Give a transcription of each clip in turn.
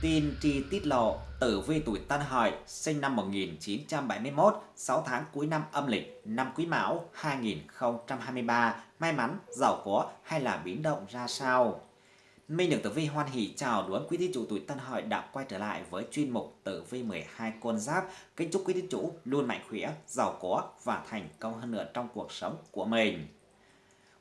Tin tri tiết lộ, tử vi tuổi Tân Hợi, sinh năm 1971, 6 tháng cuối năm âm lịch, năm Quý Mão 2023, may mắn, giàu có hay là biến động ra sao? Minh được tử vi hoan hỷ chào đón quý thí chủ tuổi Tân Hợi đã quay trở lại với chuyên mục tử vi 12 con giáp. Kính chúc quý thí chủ luôn mạnh khỏe, giàu có và thành công hơn nữa trong cuộc sống của mình.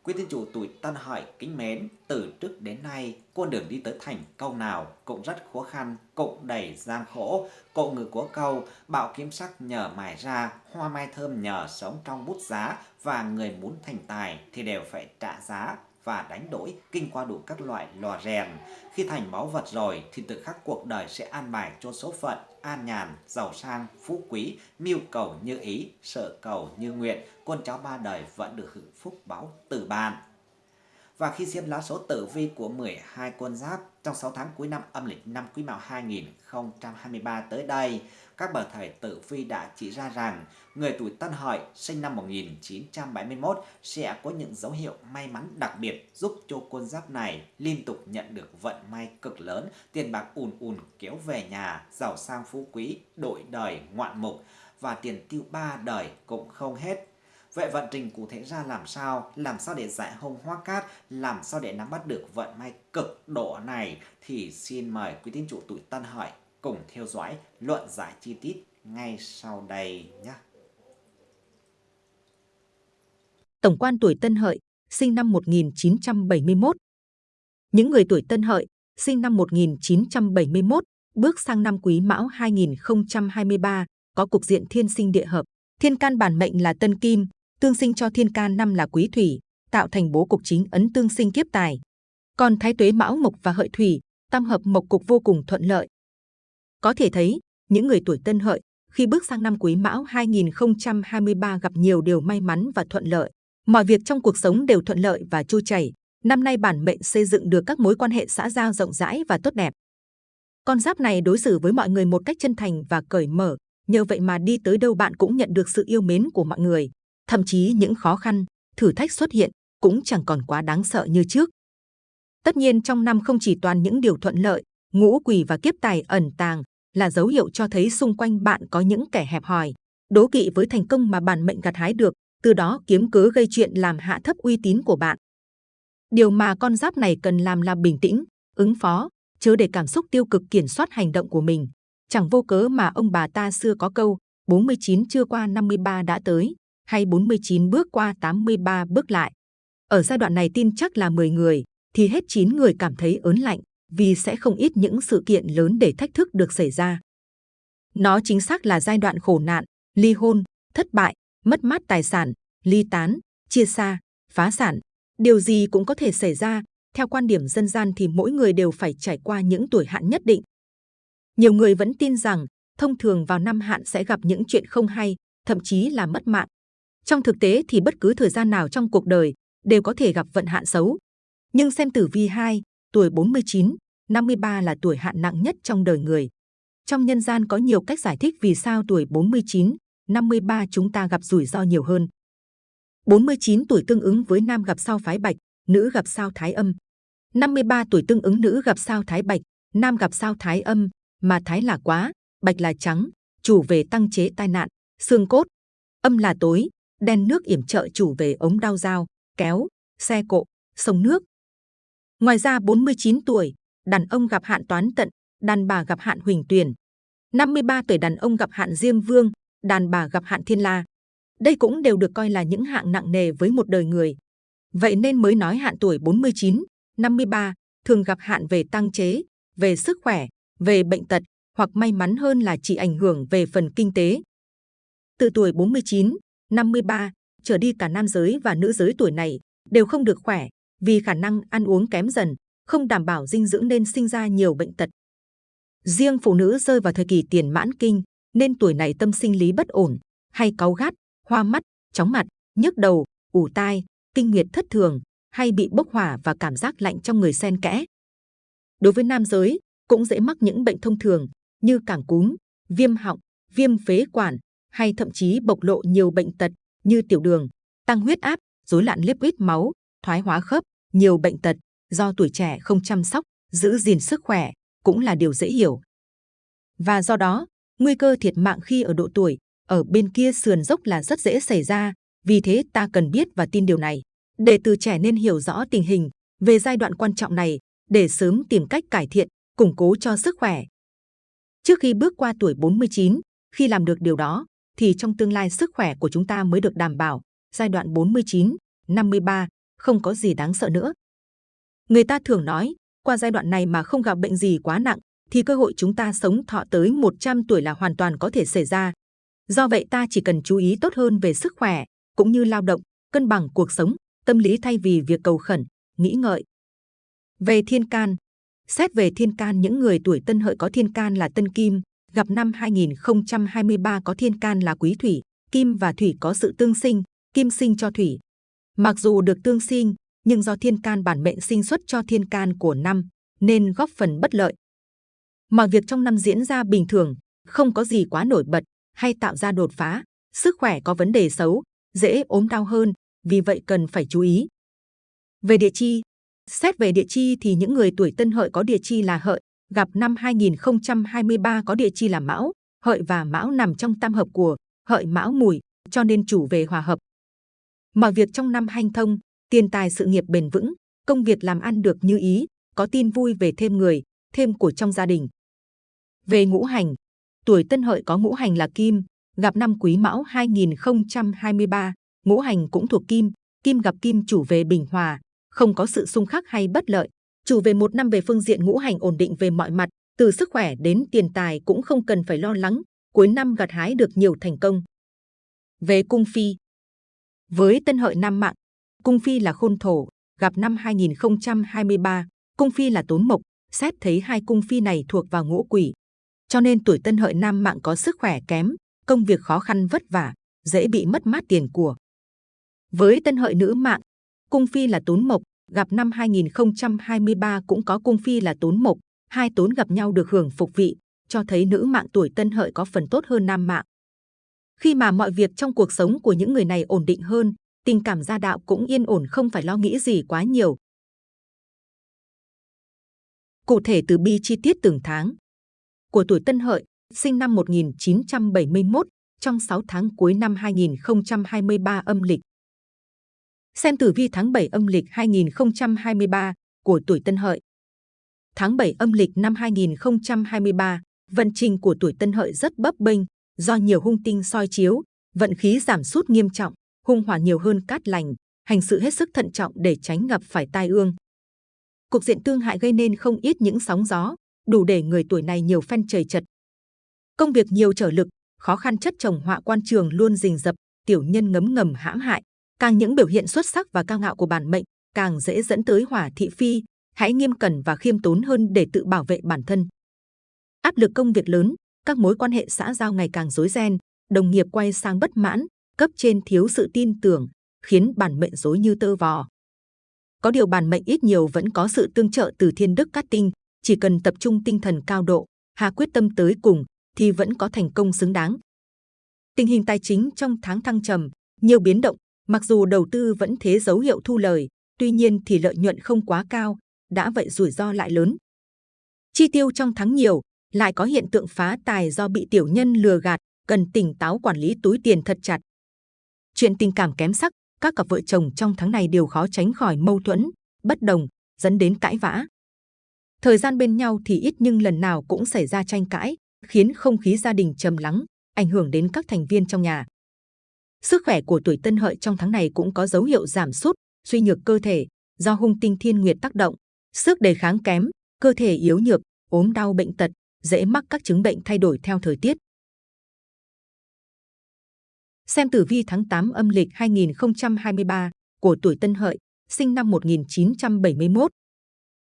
Quý thiên chủ tuổi Tân Hợi kính mến, từ trước đến nay, con đường đi tới thành công nào cũng rất khó khăn, cũng đầy gian khổ. Cộ người của câu, bạo kiếm sắc nhờ mài ra, hoa mai thơm nhờ sống trong bút giá và người muốn thành tài thì đều phải trả giá và đánh đổi kinh qua đủ các loại lò rèn. Khi thành báu vật rồi thì tự khắc cuộc đời sẽ an bài cho số phận, an nhàn, giàu sang, phú quý, mưu cầu như ý, sợ cầu như nguyện, con cháu ba đời vẫn được hưởng phúc báo từ bạn. Và khi xem lá số tử vi của 12 con giáp trong 6 tháng cuối năm âm lịch năm Quý Mão 2023 tới đây, các bậc thầy tử vi đã chỉ ra rằng người tuổi Tân Hợi sinh năm 1971 sẽ có những dấu hiệu may mắn đặc biệt giúp cho con giáp này liên tục nhận được vận may cực lớn, tiền bạc ùn ùn kéo về nhà, giàu sang phú quý, đổi đời ngoạn mục và tiền tiêu ba đời cũng không hết. Vậy vận trình cụ thể ra làm sao? Làm sao để giải hông hoa cát? Làm sao để nắm bắt được vận may cực độ này? Thì xin mời quý tín chủ tuổi Tân Hợi cùng theo dõi luận giải chi tiết ngay sau đây nhé. Tổng quan tuổi Tân Hợi, sinh năm 1971. Những người tuổi Tân Hợi, sinh năm 1971, bước sang năm Quý Mão 2023, có cục diện thiên sinh địa hợp. Thiên can bản mệnh là Tân Kim, tương sinh cho thiên can năm là Quý Thủy, tạo thành bố cục chính ấn tương sinh kiếp tài. Còn Thái Tuế Mão Mộc và Hợi Thủy, tam hợp mộc cục vô cùng thuận lợi. Có thể thấy, những người tuổi Tân Hợi khi bước sang năm Quý Mão 2023 gặp nhiều điều may mắn và thuận lợi. Mọi việc trong cuộc sống đều thuận lợi và trôi chảy. Năm nay bản mệnh xây dựng được các mối quan hệ xã giao rộng rãi và tốt đẹp. Con giáp này đối xử với mọi người một cách chân thành và cởi mở, nhờ vậy mà đi tới đâu bạn cũng nhận được sự yêu mến của mọi người. Thậm chí những khó khăn, thử thách xuất hiện cũng chẳng còn quá đáng sợ như trước. Tất nhiên trong năm không chỉ toàn những điều thuận lợi, ngũ quỷ và kiếp tài ẩn tàng là dấu hiệu cho thấy xung quanh bạn có những kẻ hẹp hòi, đố kỵ với thành công mà bản mệnh gặt hái được, từ đó kiếm cớ gây chuyện làm hạ thấp uy tín của bạn. Điều mà con giáp này cần làm là bình tĩnh, ứng phó, chớ để cảm xúc tiêu cực kiểm soát hành động của mình. Chẳng vô cớ mà ông bà ta xưa có câu 49 chưa qua 53 đã tới, hay 49 bước qua 83 bước lại. Ở giai đoạn này tin chắc là 10 người, thì hết 9 người cảm thấy ớn lạnh, vì sẽ không ít những sự kiện lớn để thách thức được xảy ra. Nó chính xác là giai đoạn khổ nạn, ly hôn, thất bại, mất mát tài sản, ly tán, chia xa, phá sản. Điều gì cũng có thể xảy ra, theo quan điểm dân gian thì mỗi người đều phải trải qua những tuổi hạn nhất định. Nhiều người vẫn tin rằng thông thường vào năm hạn sẽ gặp những chuyện không hay, thậm chí là mất mạng. Trong thực tế thì bất cứ thời gian nào trong cuộc đời đều có thể gặp vận hạn xấu. Nhưng xem tử vi 2, tuổi 49, 53 là tuổi hạn nặng nhất trong đời người. Trong nhân gian có nhiều cách giải thích vì sao tuổi 49, 53 chúng ta gặp rủi ro nhiều hơn. 49 tuổi tương ứng với nam gặp sao phái bạch, nữ gặp sao thái âm. 53 tuổi tương ứng nữ gặp sao thái bạch, nam gặp sao thái âm, mà thái là quá, bạch là trắng, chủ về tăng chế tai nạn, xương cốt. Âm là tối, đen nước yểm trợ chủ về ống đau dao, kéo, xe cộ, sông nước. Ngoài ra 49 tuổi, đàn ông gặp hạn toán tận, đàn bà gặp hạn huỳnh tuyền. 53 tuổi đàn ông gặp hạn diêm vương, đàn bà gặp hạn thiên la. Đây cũng đều được coi là những hạng nặng nề với một đời người. Vậy nên mới nói hạn tuổi 49, 53 thường gặp hạn về tăng chế, về sức khỏe, về bệnh tật hoặc may mắn hơn là chỉ ảnh hưởng về phần kinh tế. Từ tuổi 49, 53 trở đi cả nam giới và nữ giới tuổi này đều không được khỏe vì khả năng ăn uống kém dần, không đảm bảo dinh dưỡng nên sinh ra nhiều bệnh tật. Riêng phụ nữ rơi vào thời kỳ tiền mãn kinh, nên tuổi này tâm sinh lý bất ổn, hay cáu gắt, hoa mắt, chóng mặt, nhức đầu, ủ tai, kinh nguyệt thất thường, hay bị bốc hỏa và cảm giác lạnh trong người xen kẽ. Đối với nam giới, cũng dễ mắc những bệnh thông thường như cảm cúm, viêm họng, viêm phế quản, hay thậm chí bộc lộ nhiều bệnh tật như tiểu đường, tăng huyết áp, rối loạn lipid máu, thoái hóa khớp, nhiều bệnh tật do tuổi trẻ không chăm sóc, giữ gìn sức khỏe, cũng là điều dễ hiểu. Và do đó, nguy cơ thiệt mạng khi ở độ tuổi, ở bên kia sườn dốc là rất dễ xảy ra, vì thế ta cần biết và tin điều này. Để từ trẻ nên hiểu rõ tình hình về giai đoạn quan trọng này, để sớm tìm cách cải thiện, củng cố cho sức khỏe. Trước khi bước qua tuổi 49, khi làm được điều đó, thì trong tương lai sức khỏe của chúng ta mới được đảm bảo. Giai đoạn 49, 53, không có gì đáng sợ nữa. Người ta thường nói, qua giai đoạn này mà không gặp bệnh gì quá nặng, thì cơ hội chúng ta sống thọ tới 100 tuổi là hoàn toàn có thể xảy ra. Do vậy ta chỉ cần chú ý tốt hơn về sức khỏe, cũng như lao động, cân bằng cuộc sống, tâm lý thay vì việc cầu khẩn, nghĩ ngợi. Về thiên can, xét về thiên can những người tuổi tân hợi có thiên can là tân kim, gặp năm 2023 có thiên can là quý thủy, kim và thủy có sự tương sinh, kim sinh cho thủy. Mặc dù được tương sinh, nhưng do thiên can bản mệnh sinh xuất cho thiên can của năm, nên góp phần bất lợi. Mọi việc trong năm diễn ra bình thường, không có gì quá nổi bật hay tạo ra đột phá, sức khỏe có vấn đề xấu, dễ ốm đau hơn, vì vậy cần phải chú ý. Về địa chi, xét về địa chi thì những người tuổi tân hợi có địa chi là hợi, gặp năm 2023 có địa chi là mão, hợi và mão nằm trong tam hợp của hợi mão mùi, cho nên chủ về hòa hợp. Mọi việc trong năm hanh thông, tiền tài sự nghiệp bền vững, công việc làm ăn được như ý, có tin vui về thêm người, thêm của trong gia đình. Về ngũ hành, tuổi tân hợi có ngũ hành là kim, gặp năm quý mão 2023, ngũ hành cũng thuộc kim, kim gặp kim chủ về bình hòa, không có sự xung khắc hay bất lợi. Chủ về một năm về phương diện ngũ hành ổn định về mọi mặt, từ sức khỏe đến tiền tài cũng không cần phải lo lắng, cuối năm gặt hái được nhiều thành công. Về cung phi, với tân hợi năm mạng, cung phi là khôn thổ, gặp năm 2023, cung phi là tốn mộc, xét thấy hai cung phi này thuộc vào ngũ quỷ. Cho nên tuổi tân hợi nam mạng có sức khỏe kém, công việc khó khăn vất vả, dễ bị mất mát tiền của. Với tân hợi nữ mạng, cung phi là tốn mộc, gặp năm 2023 cũng có cung phi là tốn mộc, hai tốn gặp nhau được hưởng phục vị, cho thấy nữ mạng tuổi tân hợi có phần tốt hơn nam mạng. Khi mà mọi việc trong cuộc sống của những người này ổn định hơn, tình cảm gia đạo cũng yên ổn không phải lo nghĩ gì quá nhiều. Cụ thể từ bi chi tiết từng tháng. Của tuổi Tân Hợi, sinh năm 1971, trong 6 tháng cuối năm 2023 âm lịch. Xem tử vi tháng 7 âm lịch 2023 của tuổi Tân Hợi. Tháng 7 âm lịch năm 2023, vận trình của tuổi Tân Hợi rất bấp bênh, do nhiều hung tinh soi chiếu, vận khí giảm sút nghiêm trọng, hung hỏa nhiều hơn cát lành, hành sự hết sức thận trọng để tránh gặp phải tai ương. Cục diện tương hại gây nên không ít những sóng gió, đủ để người tuổi này nhiều phen trời chật. Công việc nhiều trở lực, khó khăn chất chồng họa quan trường luôn rình rập, tiểu nhân ngấm ngầm hãm hại. Càng những biểu hiện xuất sắc và cao ngạo của bản mệnh, càng dễ dẫn tới hỏa thị phi. Hãy nghiêm cẩn và khiêm tốn hơn để tự bảo vệ bản thân. Áp lực công việc lớn, các mối quan hệ xã giao ngày càng rối ren, đồng nghiệp quay sang bất mãn, cấp trên thiếu sự tin tưởng, khiến bản mệnh rối như tơ vò. Có điều bản mệnh ít nhiều vẫn có sự tương trợ từ thiên đức cát tinh, chỉ cần tập trung tinh thần cao độ, hà quyết tâm tới cùng, thì vẫn có thành công xứng đáng. Tình hình tài chính trong tháng thăng trầm, nhiều biến động, mặc dù đầu tư vẫn thế dấu hiệu thu lời, tuy nhiên thì lợi nhuận không quá cao, đã vậy rủi ro lại lớn. Chi tiêu trong tháng nhiều, lại có hiện tượng phá tài do bị tiểu nhân lừa gạt, cần tỉnh táo quản lý túi tiền thật chặt. Chuyện tình cảm kém sắc, các cặp vợ chồng trong tháng này đều khó tránh khỏi mâu thuẫn, bất đồng, dẫn đến cãi vã. Thời gian bên nhau thì ít nhưng lần nào cũng xảy ra tranh cãi, khiến không khí gia đình trầm lắng, ảnh hưởng đến các thành viên trong nhà. Sức khỏe của tuổi Tân Hợi trong tháng này cũng có dấu hiệu giảm sút, suy nhược cơ thể do hung tinh thiên nguyệt tác động, sức đề kháng kém, cơ thể yếu nhược, ốm đau bệnh tật, dễ mắc các chứng bệnh thay đổi theo thời tiết. Xem tử vi tháng 8 âm lịch 2023 của tuổi Tân Hợi, sinh năm 1971.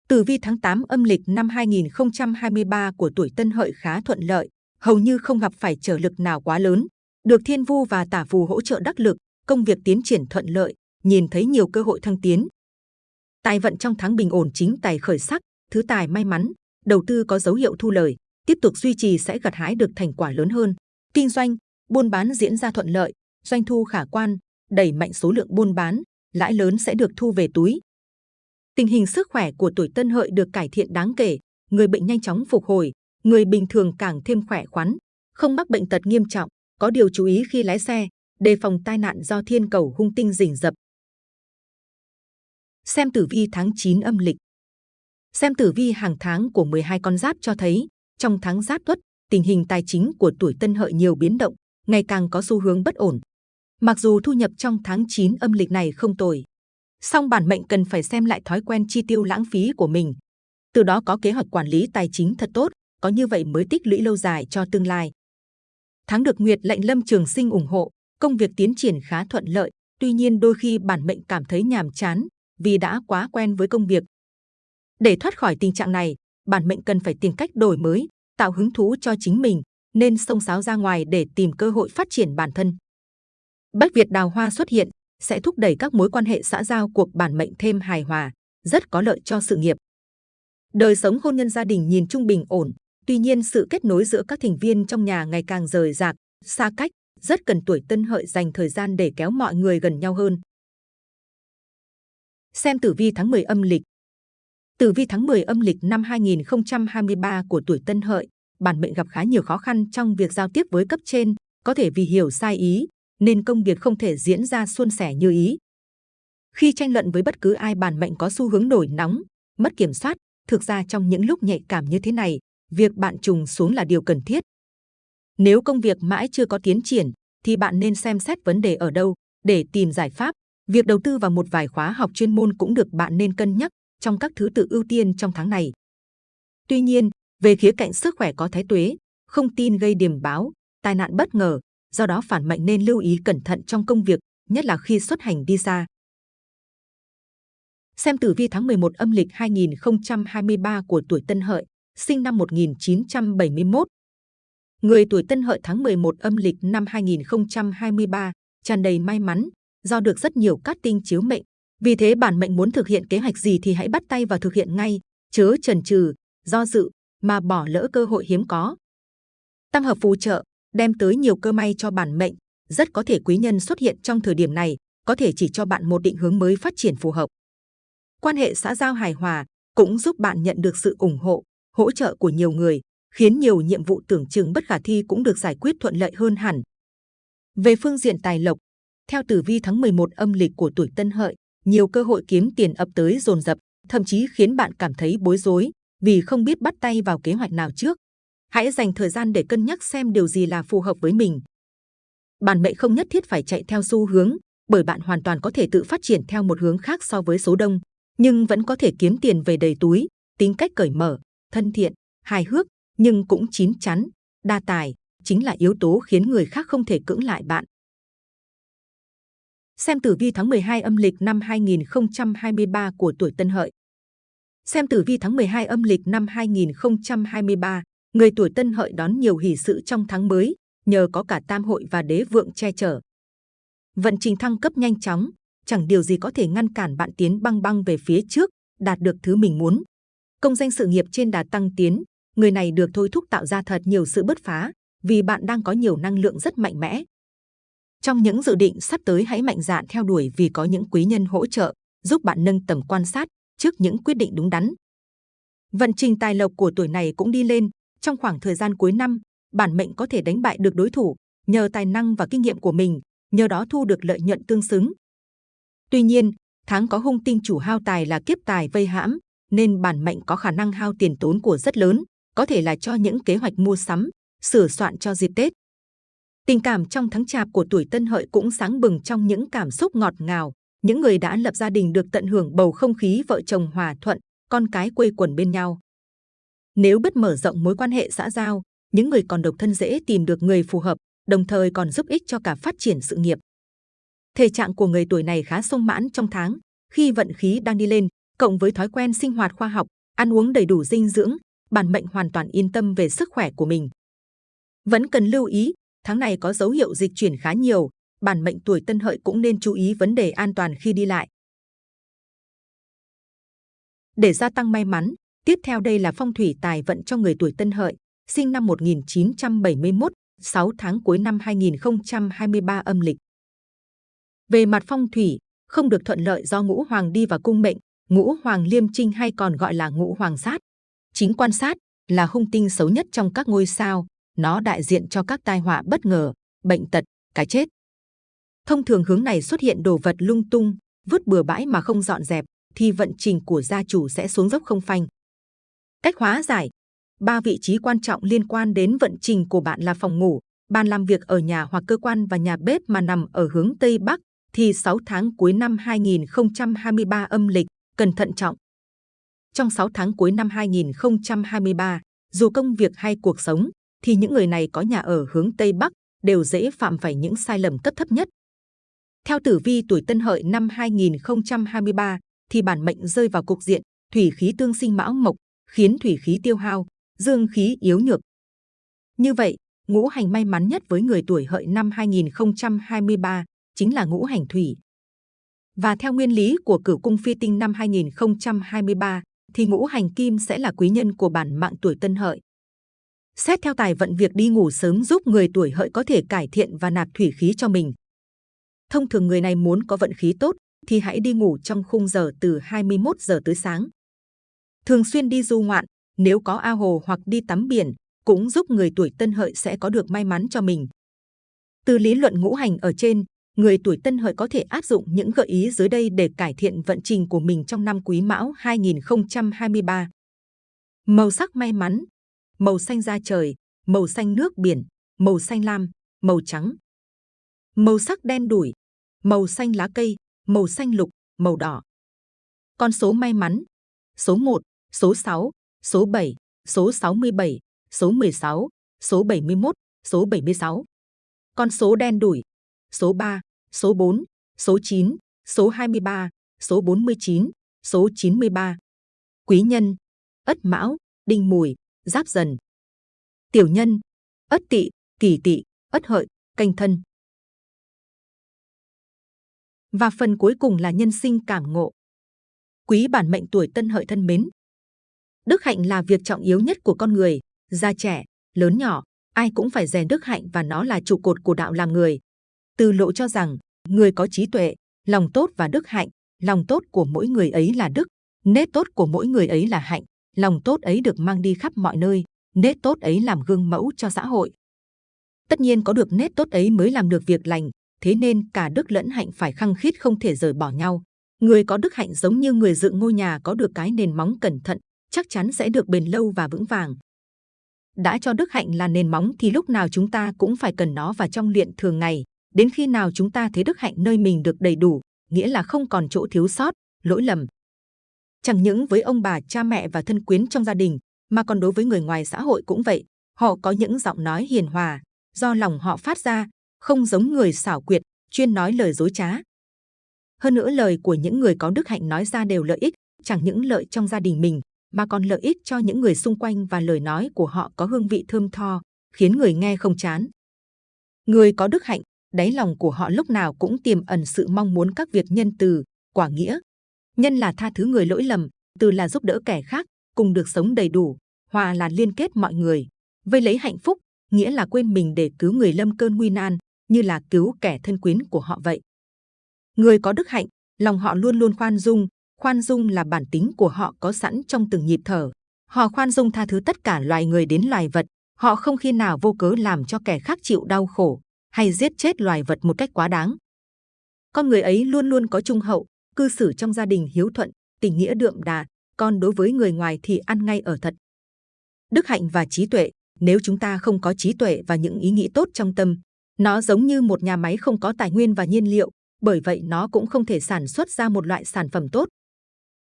Tử vi tháng 8 âm lịch năm 2023 của tuổi Tân Hợi khá thuận lợi, hầu như không gặp phải trở lực nào quá lớn. Được thiên vu và tả phù hỗ trợ đắc lực, công việc tiến triển thuận lợi, nhìn thấy nhiều cơ hội thăng tiến. Tài vận trong tháng bình ổn chính tài khởi sắc, thứ tài may mắn, đầu tư có dấu hiệu thu lời, tiếp tục duy trì sẽ gặt hái được thành quả lớn hơn. Kinh doanh, buôn bán diễn ra thuận lợi, doanh thu khả quan, đẩy mạnh số lượng buôn bán, lãi lớn sẽ được thu về túi. Tình hình sức khỏe của tuổi Tân Hợi được cải thiện đáng kể, người bệnh nhanh chóng phục hồi, người bình thường càng thêm khỏe khoắn, không mắc bệnh tật nghiêm trọng, có điều chú ý khi lái xe, đề phòng tai nạn do thiên cầu hung tinh rình rập. Xem tử vi tháng 9 âm lịch Xem tử vi hàng tháng của 12 con giáp cho thấy, trong tháng giáp tuất, tình hình tài chính của tuổi tân hợi nhiều biến động, ngày càng có xu hướng bất ổn. Mặc dù thu nhập trong tháng 9 âm lịch này không tồi, song bản mệnh cần phải xem lại thói quen chi tiêu lãng phí của mình. Từ đó có kế hoạch quản lý tài chính thật tốt, có như vậy mới tích lũy lâu dài cho tương lai. Tháng được Nguyệt lệnh Lâm Trường Sinh ủng hộ, công việc tiến triển khá thuận lợi, tuy nhiên đôi khi bản mệnh cảm thấy nhàm chán vì đã quá quen với công việc. Để thoát khỏi tình trạng này, bản mệnh cần phải tìm cách đổi mới, tạo hứng thú cho chính mình, nên xông xáo ra ngoài để tìm cơ hội phát triển bản thân. Bách Việt đào hoa xuất hiện sẽ thúc đẩy các mối quan hệ xã giao cuộc bản mệnh thêm hài hòa, rất có lợi cho sự nghiệp. Đời sống hôn nhân gia đình nhìn trung bình ổn, tuy nhiên sự kết nối giữa các thành viên trong nhà ngày càng rời rạc, xa cách, rất cần tuổi tân hợi dành thời gian để kéo mọi người gần nhau hơn. Xem tử vi tháng 10 âm lịch Tử vi tháng 10 âm lịch năm 2023 của tuổi tân hợi, bản mệnh gặp khá nhiều khó khăn trong việc giao tiếp với cấp trên, có thể vì hiểu sai ý, nên công việc không thể diễn ra suôn sẻ như ý. Khi tranh luận với bất cứ ai bản mệnh có xu hướng nổi nóng, mất kiểm soát, thực ra trong những lúc nhạy cảm như thế này, việc bạn trùng xuống là điều cần thiết. Nếu công việc mãi chưa có tiến triển, thì bạn nên xem xét vấn đề ở đâu để tìm giải pháp. Việc đầu tư vào một vài khóa học chuyên môn cũng được bạn nên cân nhắc trong các thứ tự ưu tiên trong tháng này. Tuy nhiên, về khía cạnh sức khỏe có thái tuế, không tin gây điềm báo, tai nạn bất ngờ, do đó phản mệnh nên lưu ý cẩn thận trong công việc, nhất là khi xuất hành đi xa. Xem tử vi tháng 11 âm lịch 2023 của tuổi Tân Hợi, sinh năm 1971. Người tuổi Tân Hợi tháng 11 âm lịch năm 2023 tràn đầy may mắn do được rất nhiều cát tinh chiếu mệnh. Vì thế bản mệnh muốn thực hiện kế hoạch gì thì hãy bắt tay và thực hiện ngay, chớ chần chừ, do dự mà bỏ lỡ cơ hội hiếm có. Tam hợp phù trợ đem tới nhiều cơ may cho bản mệnh, rất có thể quý nhân xuất hiện trong thời điểm này, có thể chỉ cho bạn một định hướng mới phát triển phù hợp. Quan hệ xã giao hài hòa cũng giúp bạn nhận được sự ủng hộ, hỗ trợ của nhiều người, khiến nhiều nhiệm vụ tưởng chừng bất khả thi cũng được giải quyết thuận lợi hơn hẳn. Về phương diện tài lộc, theo tử vi tháng 11 âm lịch của tuổi Tân Hợi, nhiều cơ hội kiếm tiền ập tới dồn dập, thậm chí khiến bạn cảm thấy bối rối vì không biết bắt tay vào kế hoạch nào trước. Hãy dành thời gian để cân nhắc xem điều gì là phù hợp với mình. Bản mệnh không nhất thiết phải chạy theo xu hướng, bởi bạn hoàn toàn có thể tự phát triển theo một hướng khác so với số đông, nhưng vẫn có thể kiếm tiền về đầy túi, tính cách cởi mở, thân thiện, hài hước, nhưng cũng chín chắn, đa tài, chính là yếu tố khiến người khác không thể cưỡng lại bạn. Xem tử vi tháng 12 âm lịch năm 2023 của tuổi Tân Hợi. Xem tử vi tháng 12 âm lịch năm 2023, người tuổi Tân Hợi đón nhiều hỷ sự trong tháng mới, nhờ có cả tam hội và đế vượng che chở. Vận trình thăng cấp nhanh chóng, chẳng điều gì có thể ngăn cản bạn tiến băng băng về phía trước, đạt được thứ mình muốn. Công danh sự nghiệp trên đà tăng tiến, người này được thôi thúc tạo ra thật nhiều sự bứt phá, vì bạn đang có nhiều năng lượng rất mạnh mẽ. Trong những dự định sắp tới hãy mạnh dạn theo đuổi vì có những quý nhân hỗ trợ, giúp bạn nâng tầm quan sát trước những quyết định đúng đắn. Vận trình tài lộc của tuổi này cũng đi lên, trong khoảng thời gian cuối năm, bản mệnh có thể đánh bại được đối thủ nhờ tài năng và kinh nghiệm của mình, nhờ đó thu được lợi nhuận tương xứng. Tuy nhiên, tháng có hung tinh chủ hao tài là kiếp tài vây hãm, nên bản mệnh có khả năng hao tiền tốn của rất lớn, có thể là cho những kế hoạch mua sắm, sửa soạn cho dịp Tết. Tình cảm trong tháng chạp của tuổi Tân Hợi cũng sáng bừng trong những cảm xúc ngọt ngào. Những người đã lập gia đình được tận hưởng bầu không khí vợ chồng hòa thuận, con cái quây quần bên nhau. Nếu bất mở rộng mối quan hệ xã giao, những người còn độc thân dễ tìm được người phù hợp, đồng thời còn giúp ích cho cả phát triển sự nghiệp. Thể trạng của người tuổi này khá sung mãn trong tháng, khi vận khí đang đi lên, cộng với thói quen sinh hoạt khoa học, ăn uống đầy đủ dinh dưỡng, bản mệnh hoàn toàn yên tâm về sức khỏe của mình. Vẫn cần lưu ý, tháng này có dấu hiệu dịch chuyển khá nhiều, bản mệnh tuổi tân hợi cũng nên chú ý vấn đề an toàn khi đi lại. Để gia tăng may mắn, tiếp theo đây là phong thủy tài vận cho người tuổi tân hợi, sinh năm 1971, 6 tháng cuối năm 2023 âm lịch. Về mặt phong thủy, không được thuận lợi do ngũ hoàng đi vào cung mệnh, ngũ hoàng liêm trinh hay còn gọi là ngũ hoàng sát. Chính quan sát là hung tinh xấu nhất trong các ngôi sao, nó đại diện cho các tai họa bất ngờ, bệnh tật, cái chết. Thông thường hướng này xuất hiện đồ vật lung tung, vứt bừa bãi mà không dọn dẹp, thì vận trình của gia chủ sẽ xuống dốc không phanh. Cách hóa giải Ba vị trí quan trọng liên quan đến vận trình của bạn là phòng ngủ, bàn làm việc ở nhà hoặc cơ quan và nhà bếp mà nằm ở hướng Tây Bắc, thì 6 tháng cuối năm 2023 âm lịch, cần thận trọng. Trong 6 tháng cuối năm 2023, dù công việc hay cuộc sống, thì những người này có nhà ở hướng Tây Bắc đều dễ phạm phải những sai lầm cấp thấp nhất. Theo tử vi tuổi Tân Hợi năm 2023, thì bản mệnh rơi vào cục diện thủy khí tương sinh mão mộc, khiến thủy khí tiêu hao, dương khí yếu nhược. Như vậy, ngũ hành may mắn nhất với người tuổi hợi năm 2023 chính là ngũ hành thủy. Và theo nguyên lý của cửu cung phi tinh năm 2023, thì ngũ hành kim sẽ là quý nhân của bản mạng tuổi tân hợi. Xét theo tài vận việc đi ngủ sớm giúp người tuổi hợi có thể cải thiện và nạp thủy khí cho mình. Thông thường người này muốn có vận khí tốt thì hãy đi ngủ trong khung giờ từ 21 giờ tới sáng. Thường xuyên đi du ngoạn, nếu có ao hồ hoặc đi tắm biển, cũng giúp người tuổi tân hợi sẽ có được may mắn cho mình. Từ lý luận ngũ hành ở trên, người tuổi tân hợi có thể áp dụng những gợi ý dưới đây để cải thiện vận trình của mình trong năm quý mão 2023. Màu sắc may mắn, màu xanh da trời, màu xanh nước biển, màu xanh lam, màu trắng. Màu sắc đen đủi, màu xanh lá cây, màu xanh lục, màu đỏ. Con số may mắn, số 1, số 6, số 7, số 67, số 16, số 71, số 76. Con số đen đủi, số 3, số 4, số 9, số 23, số 49, số 93. Quý nhân, Ất Mão, Đinh Mùi, Giáp Dần. Tiểu nhân, Ất Tỵ, Kỷ Tỵ, Ất Hợi, Canh Thân. Và phần cuối cùng là nhân sinh cảm ngộ. Quý bản mệnh tuổi Tân Hợi thân mến, Đức hạnh là việc trọng yếu nhất của con người, già trẻ, lớn nhỏ, ai cũng phải rèn đức hạnh và nó là trụ cột của đạo làm người. Từ lộ cho rằng, người có trí tuệ, lòng tốt và đức hạnh, lòng tốt của mỗi người ấy là đức, nết tốt của mỗi người ấy là hạnh, lòng tốt ấy được mang đi khắp mọi nơi, nết tốt ấy làm gương mẫu cho xã hội. Tất nhiên có được nết tốt ấy mới làm được việc lành, thế nên cả đức lẫn hạnh phải khăng khít không thể rời bỏ nhau. Người có đức hạnh giống như người dựng ngôi nhà có được cái nền móng cẩn thận, chắc chắn sẽ được bền lâu và vững vàng. Đã cho đức hạnh là nền móng thì lúc nào chúng ta cũng phải cần nó vào trong luyện thường ngày. Đến khi nào chúng ta thấy đức hạnh nơi mình được đầy đủ, nghĩa là không còn chỗ thiếu sót, lỗi lầm. Chẳng những với ông bà, cha mẹ và thân quyến trong gia đình, mà còn đối với người ngoài xã hội cũng vậy. Họ có những giọng nói hiền hòa, do lòng họ phát ra, không giống người xảo quyệt, chuyên nói lời dối trá. Hơn nữa lời của những người có đức hạnh nói ra đều lợi ích, chẳng những lợi trong gia đình mình, mà còn lợi ích cho những người xung quanh và lời nói của họ có hương vị thơm tho, khiến người nghe không chán. Người có đức hạnh, đáy lòng của họ lúc nào cũng tiềm ẩn sự mong muốn các việc nhân từ, quả nghĩa. Nhân là tha thứ người lỗi lầm, từ là giúp đỡ kẻ khác, cùng được sống đầy đủ, hòa là liên kết mọi người. Vây lấy hạnh phúc, nghĩa là quên mình để cứu người lâm cơn nguy nan, như là cứu kẻ thân quyến của họ vậy. Người có đức hạnh, lòng họ luôn luôn khoan dung, Khoan dung là bản tính của họ có sẵn trong từng nhịp thở. Họ khoan dung tha thứ tất cả loài người đến loài vật. Họ không khi nào vô cớ làm cho kẻ khác chịu đau khổ hay giết chết loài vật một cách quá đáng. Con người ấy luôn luôn có trung hậu, cư xử trong gia đình hiếu thuận, tình nghĩa đượm đà, còn đối với người ngoài thì ăn ngay ở thật. Đức hạnh và trí tuệ, nếu chúng ta không có trí tuệ và những ý nghĩ tốt trong tâm, nó giống như một nhà máy không có tài nguyên và nhiên liệu, bởi vậy nó cũng không thể sản xuất ra một loại sản phẩm tốt.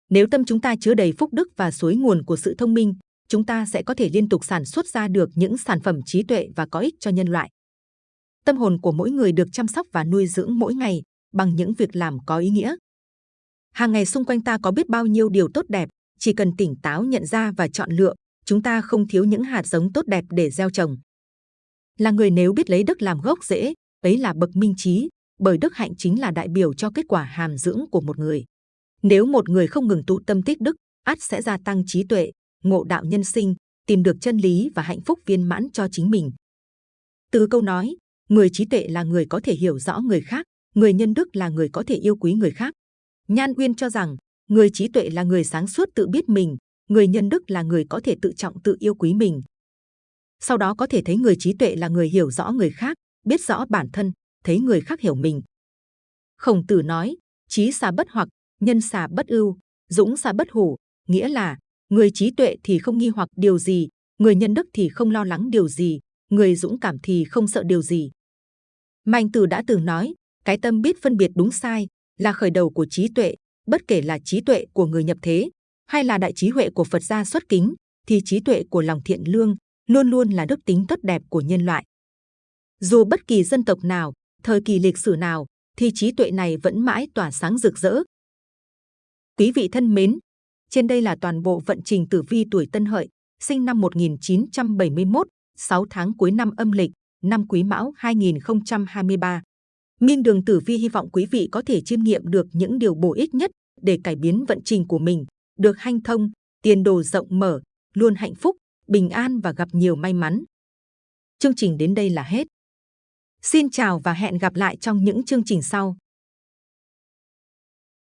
Nếu tâm chúng ta chứa đầy phúc đức và suối nguồn của sự thông minh, chúng ta sẽ có thể liên tục sản xuất ra được những sản phẩm trí tuệ và có ích cho nhân loại. Tâm hồn của mỗi người được chăm sóc và nuôi dưỡng mỗi ngày bằng những việc làm có ý nghĩa. Hàng ngày xung quanh ta có biết bao nhiêu điều tốt đẹp, chỉ cần tỉnh táo nhận ra và chọn lựa, chúng ta không thiếu những hạt giống tốt đẹp để gieo trồng. Là người nếu biết lấy đức làm gốc rễ, ấy là bậc minh trí, bởi đức hạnh chính là đại biểu cho kết quả hàm dưỡng của một người. Nếu một người không ngừng tụ tâm tích đức, ắt sẽ gia tăng trí tuệ, ngộ đạo nhân sinh, tìm được chân lý và hạnh phúc viên mãn cho chính mình. Từ câu nói, người trí tuệ là người có thể hiểu rõ người khác, người nhân đức là người có thể yêu quý người khác. Nhan Uyên cho rằng, người trí tuệ là người sáng suốt tự biết mình, người nhân đức là người có thể tự trọng tự yêu quý mình. Sau đó có thể thấy người trí tuệ là người hiểu rõ người khác, biết rõ bản thân, thấy người khác hiểu mình. Khổng tử nói, trí xà bất hoặc, nhân xà bất ưu, dũng xà bất hủ, nghĩa là người trí tuệ thì không nghi hoặc điều gì, người nhân đức thì không lo lắng điều gì, người dũng cảm thì không sợ điều gì. Mạnh Tử đã từng nói, cái tâm biết phân biệt đúng sai là khởi đầu của trí tuệ, bất kể là trí tuệ của người nhập thế hay là đại trí huệ của Phật gia xuất kính, thì trí tuệ của lòng thiện lương luôn luôn là đức tính tốt đẹp của nhân loại. Dù bất kỳ dân tộc nào, thời kỳ lịch sử nào, thì trí tuệ này vẫn mãi tỏa sáng rực rỡ. Quý vị thân mến, trên đây là toàn bộ vận trình tử vi tuổi Tân Hợi, sinh năm 1971, 6 tháng cuối năm âm lịch, năm Quý Mão 2023. Minh Đường Tử Vi hy vọng quý vị có thể chiêm nghiệm được những điều bổ ích nhất để cải biến vận trình của mình, được hanh thông, tiền đồ rộng mở, luôn hạnh phúc, bình an và gặp nhiều may mắn. Chương trình đến đây là hết. Xin chào và hẹn gặp lại trong những chương trình sau.